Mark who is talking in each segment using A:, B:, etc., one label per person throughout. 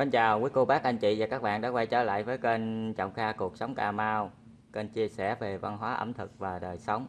A: Mến chào quý cô bác, anh chị và các bạn đã quay trở lại với kênh Trọng Kha Cuộc Sống Cà Mau. Kênh chia sẻ về văn hóa ẩm thực và đời sống.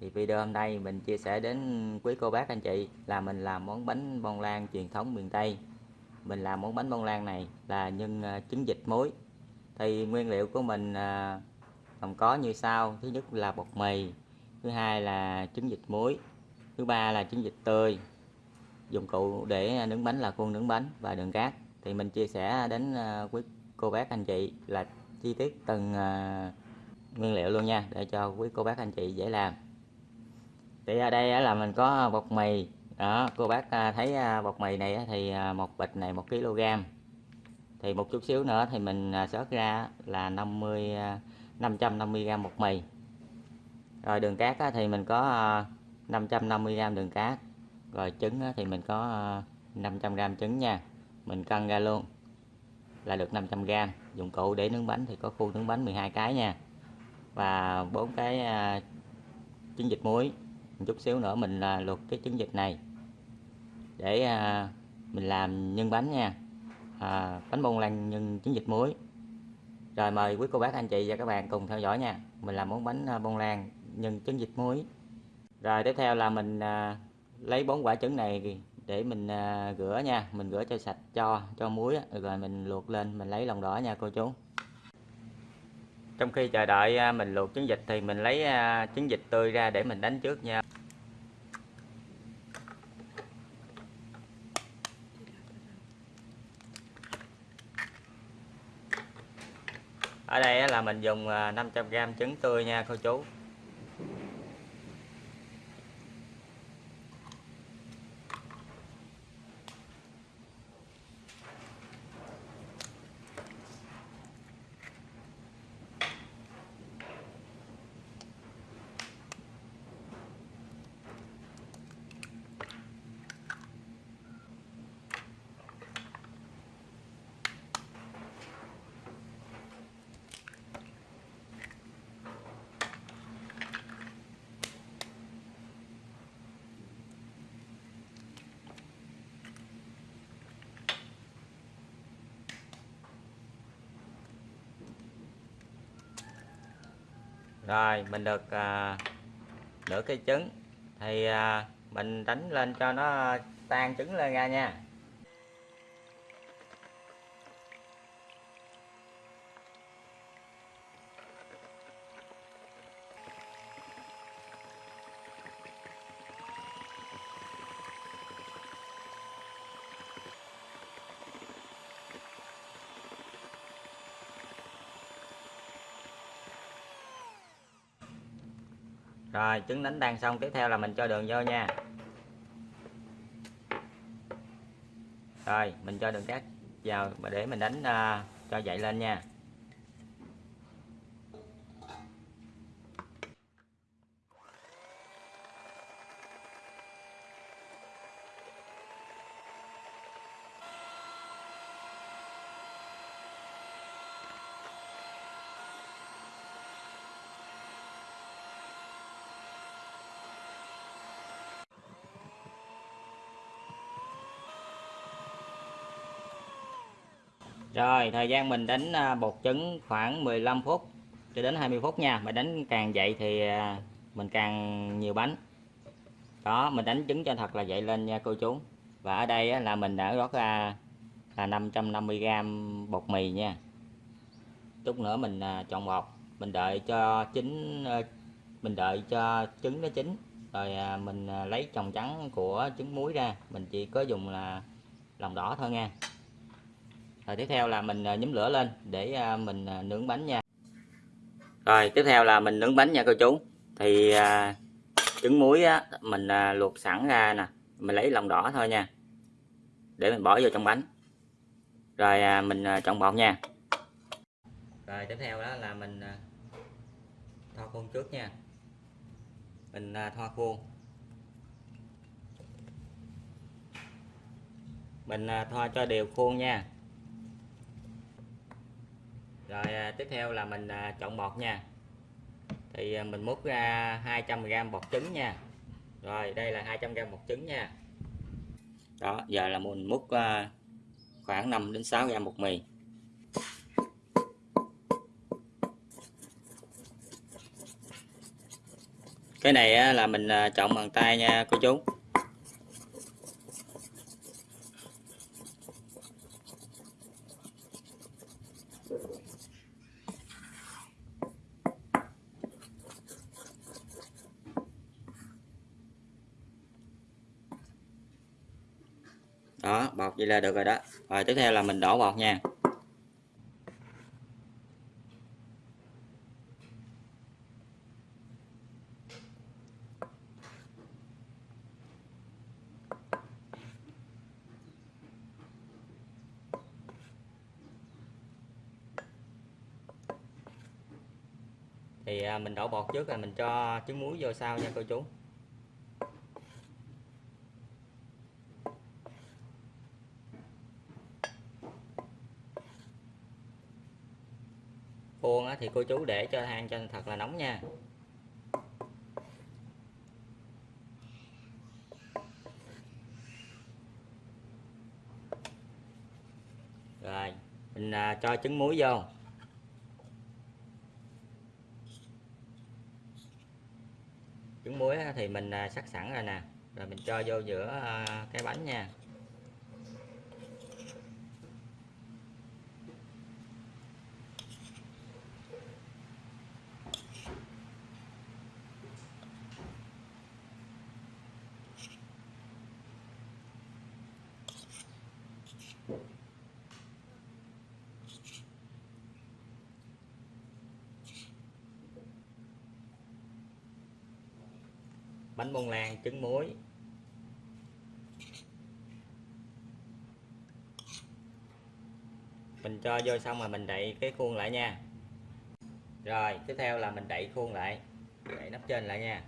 A: Thì video hôm nay mình chia sẻ đến quý cô bác, anh chị, là mình làm món bánh bông lan truyền thống miền Tây. Mình làm món bánh bông lan này là nhân à, trứng vịt muối. Thì nguyên liệu của mình à, gồm có như sau. Thứ nhất là bột mì, Thứ hai là trứng vịt muối, Thứ ba là trứng vịt tươi. Dụng cụ để nướng bánh là khuôn nướng bánh và đường cát thì mình chia sẻ đến ờ, quý cô bác anh chị là chi tiết từng ờ, nguyên liệu luôn nha, để cho quý cô bác anh chị dễ làm. Thì ở đây là mình có bột mì, đó, cô bác ờ, thấy bột mì này thì một bịch này một kg thì một chút xíu nữa thì mình sớt ra là 50 550 g bột mì. Rồi đường cát thì mình có 550 g đường cát. Rồi trứng thì mình có 500 g trứng nha mình cân ra luôn. Là được 500g dụng cụ để nướng bánh thì có khu nướng bánh 12 cái nha. Và bốn cái à, trứng vịt muối. Một chút xíu nữa mình uh, luộc cái trứng vịt này. Để à, mình làm nhân bánh nha. À, bánh bông lan nhân trứng vịt muối. Rồi mời quý cô bác anh chị và các bạn cùng theo dõi nha. Mình làm món bánh bông lan nhân trứng vịt muối. Rồi tiếp theo là mình à, lấy bốn quả trứng này để mình à, rửa nha mình rửa cho sạch cho cho muối rồi mình luộc lên mình lấy lòng đỏ nha cô chú. Trong khi chờ đợi à, mình luộc trứng vịt thì mình lấy à, trứng vịt tươi ra để mình đánh trước nha. Ở đây là mình dùng à, 500g trứng tươi nha cô chú. Rồi mình được à, nửa cây trứng. Thì à, mình đánh lên cho nó tan trứng lên ra nha. Rồi trứng đánh tan xong tiếp theo là mình cho đường vô nha. Rồi mình cho đường cát vào để mình đánh uh, cho dậy lên nha. Rồi, thời gian mình đánh à, bột trứng khoảng 15 phút cho đến 20 phút nha. Mà đánh càng dậy thì à, mình càng nhiều bánh. Đó, mình đánh trứng cho thật là dậy lên nha cô chú. Và ở đây là mình đã rót ra là 550g bột mì nha. Chút nữa mình à, chọn bột. Mình đợi cho chín mình đợi cho trứng nó chín. Rồi mình lấy chồng trắng của trứng muối ra. Mình chỉ có dùng là lòng đỏ thôi nha rồi tiếp theo là mình à, nhúm lửa lên để à, mình à, nướng bánh nha. Rồi tiếp theo là mình nướng bánh nha cô chú. Thì à, trứng muối á, mình à, luộc sẵn ra nè mình lấy lòng đỏ thôi nha. Để mình bỏ vô trong bánh. Rồi à, mình à, trộn bột nha. Rồi tiếp theo đó là mình à, thoa khuôn trước nha. Mình à, thoa khuôn. Mình à, thoa cho đều khuôn nha rồi à, tiếp theo là mình à, chọn bọt nha. Thì à, mình múc ra 200g bọt trứng nha. Rồi đây là 200g bọt trứng nha. Đó giờ là mình múc à, khoảng 5 đến 6g bột mì. Cái này à, là mình à, chọn bằng tay nha cô chú đó bọt vậy là được rồi đó. Rồi, tiếp theo là mình đổ bọt nha. Thì à, mình đổ bọt trước là mình cho trứng muối vô sau nha cô chú. Khuôn thì cô chú để cho than cho thật là nóng nha. Rồi mình à, cho trứng muối vô. Trứng muối thì mình à, sắc sẵn rồi nè. Rồi mình cho vô giữa à, cái bánh nha. Bánh bông lan, trứng muối. Mình cho vô xong rồi mình đậy cái khuôn lại nha. Rồi, tiếp theo là mình đậy khuôn lại. Đậy nắp trên lại nha.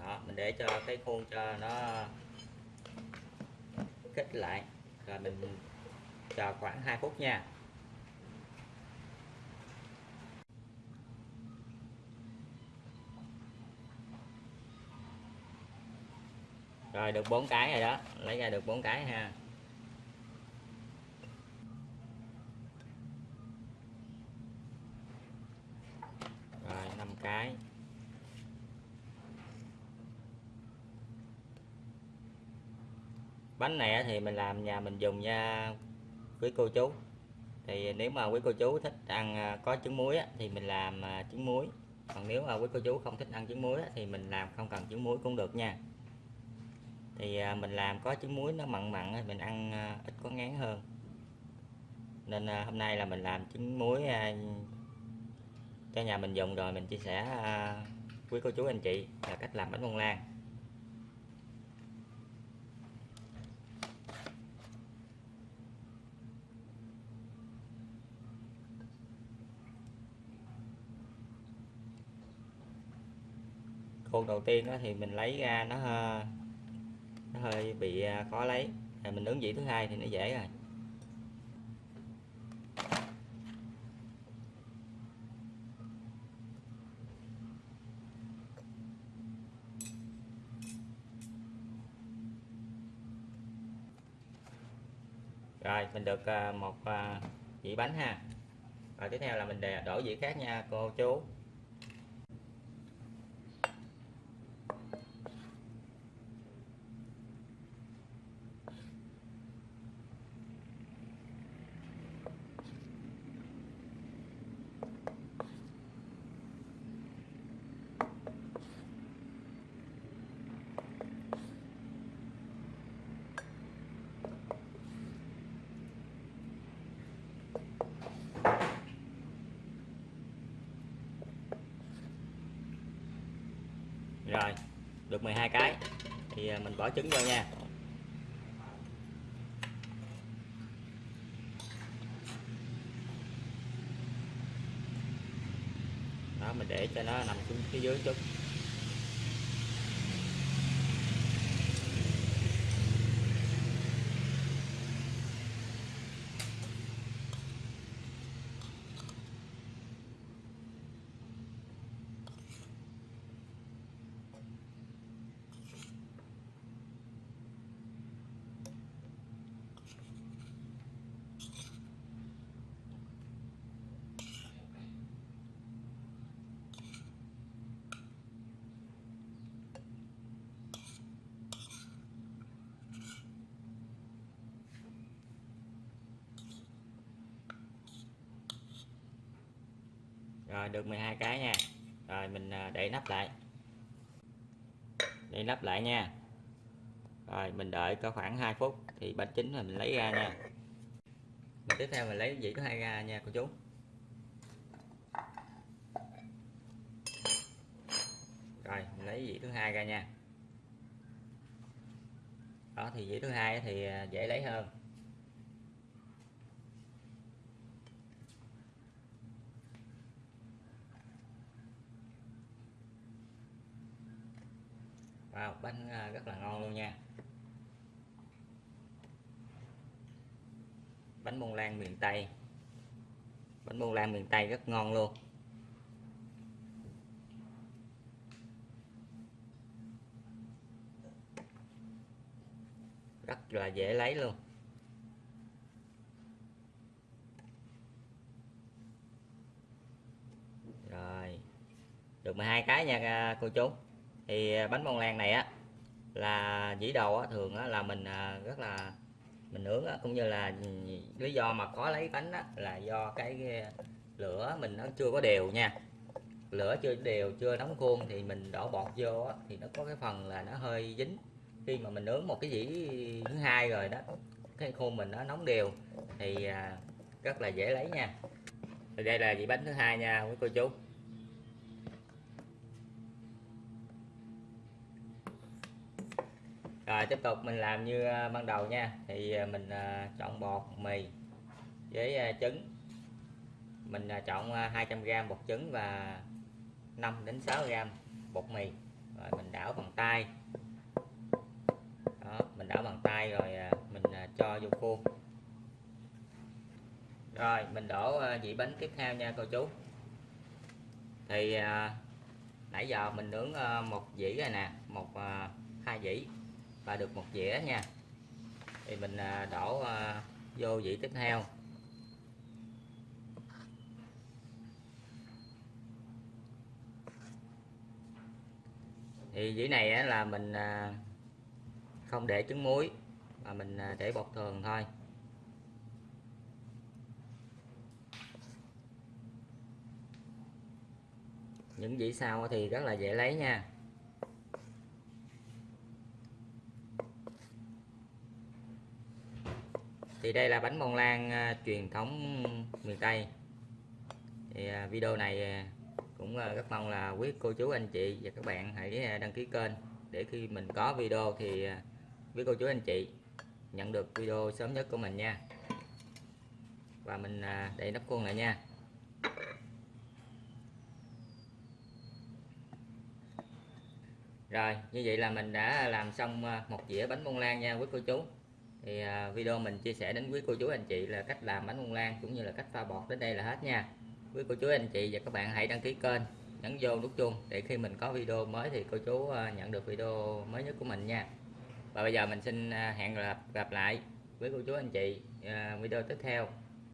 A: Đó, mình để cho cái khuôn cho nó kích lại. Rồi mình chờ khoảng 2 phút nha. Rồi, được bốn cái rồi đó. Lấy ra được bốn cái ha. Rồi, năm cái. Bánh này thì mình làm nhà mình dùng nha quý cô chú. Thì nếu mà quý cô chú thích ăn à, có trứng muối thì mình làm à, trứng muối. Còn nếu mà quý cô chú không thích ăn trứng muối thì mình làm không cần trứng muối cũng được nha thì à, mình làm có trứng muối nó mặn mặn mình ăn à, ít có ngán hơn. Nên à, hôm nay là mình làm trứng muối cho nhà mình dùng rồi mình chia sẻ quý cô chú anh chị là cách làm bánh bông lan. Khuôn đầu tiên thì mình lấy ra nó nó hơi bị à, khó lấy. À, mình ứng dĩ thứ hai thì nó dễ rồi. Rồi mình được à, một à, dĩ bánh ha. Rồi tiếp theo là mình đổ dĩ khác nha cô chú. Rồi, được 12 cái. Thì à, mình bỏ trứng vô nha. Đó, mình để cho nó nằm xuống phía dưới chút. Rồi, được 12 cái nha. Rồi, mình à, để nắp lại. Để nắp lại nha. Rồi, mình đợi có khoảng 2 phút thì bánh chín là mình lấy ra nha. Mình tiếp theo mình lấy dĩ thứ hai ra nha, cô chú. Rồi, mình lấy dĩ thứ hai ra nha. Đó, thì dĩ thứ hai thì à, dễ lấy hơn. Wow, bánh à, rất là ngon luôn nha. Bánh bông lan miền Tây. Bánh bông lan miền Tây rất ngon luôn. Rất là dễ lấy luôn. Rồi, được 12 cái nha à, cô chú thì à, bánh bông lan này á là dĩ đầu á, thường á, là mình à, rất là mình nướng á, cũng như là lý do mà khó lấy bánh á, là do cái lửa mình nó chưa có đều nha. Lửa chưa đều chưa nóng khuôn thì mình đổ bọt vô á, thì nó có cái phần là nó hơi dính. Khi mà mình nướng một cái dĩ thứ hai rồi đó cái khuôn mình nó nóng đều thì à, rất là dễ lấy nha. Thì đây là dĩ bánh thứ hai nha quý cô chú. Rồi, tiếp tục mình làm như à, ban đầu nha. Thì à, mình à, chọn bột mì với trứng. Mình chọn 200g bột trứng và 5 đến 6g bột mì. Rồi, mình đảo bằng tay. Đó, mình đảo bằng tay rồi mình cho vô khuôn. Rồi, mình đổ vị bánh tiếp theo nha, cô chú. Thì nãy giờ mình nướng một dĩ rồi nè, một hai dĩ và được một dĩa nha. Thì mình à, đổ à, vô dĩ tiếp theo. Thì dĩ này là mình à, không để trứng muối, mà mình để bột thường thôi. Những dĩ sau thì rất là dễ lấy nha. Thì đây là bánh bông lan à, truyền thống miền Tây. Thì à, video này à, cũng rất mong là quý cô chú, anh chị và các bạn hãy đăng ký kênh để khi mình có video thì quý cô chú, anh chị nhận được video sớm nhất của mình nha. Và mình đậy nắp khuôn lại nha. Rồi, như vậy là mình đã làm xong một dĩa bánh bông lan nha quý cô chú thì à, video mình chia sẻ đến quý cô chú anh chị là cách làm bánh bông lan cũng như là cách pha bọt đến đây là hết nha. Quý cô chú anh chị và các bạn hãy đăng ký kênh nhấn vô nút chuông để khi mình có video mới thì cô chú à, nhận được video mới nhất của mình nha. Và bây giờ mình xin à, hẹn gặp gặp lại với cô chú anh chị video tiếp theo.